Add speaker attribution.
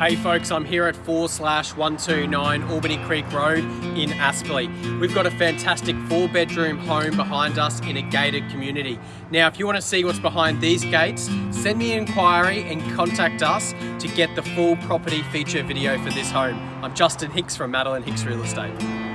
Speaker 1: Hey folks, I'm here at 4 slash 129 Albany Creek Road in Aspley. We've got a fantastic four bedroom home behind us in a gated community. Now, if you want to see what's behind these gates, send me an inquiry and contact us to get the full property feature video for this home. I'm Justin Hicks from Madeline Hicks Real Estate.